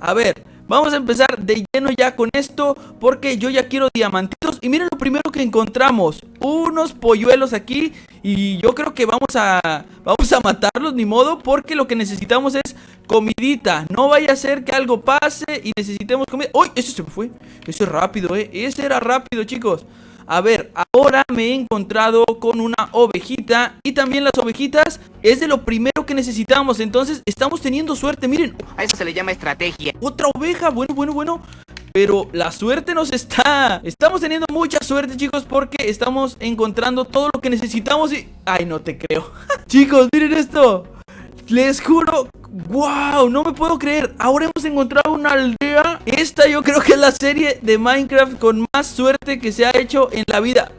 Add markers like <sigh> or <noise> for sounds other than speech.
A ver, vamos a empezar de lleno ya con esto Porque yo ya quiero diamantitos. Y miren lo primero que encontramos Unos polluelos aquí. Y yo creo que vamos a, vamos a matarlos, ni modo Porque lo que necesitamos es comidita. No vaya a ser que algo pase y necesitemos comida. ¡Uy! Ese se me fue. Ese es rápido, eh Ese era rápido, chicos a ver, ahora me he encontrado con una ovejita Y también las ovejitas es de lo primero que necesitamos Entonces estamos teniendo suerte, miren A eso se le llama estrategia Otra oveja, bueno, bueno, bueno pero la suerte nos está... Estamos teniendo mucha suerte, chicos, porque estamos encontrando todo lo que necesitamos y... Ay, no te creo. <laughs> chicos, miren esto. Les juro, wow, no me puedo creer. Ahora hemos encontrado una aldea. Esta yo creo que es la serie de Minecraft con más suerte que se ha hecho en la vida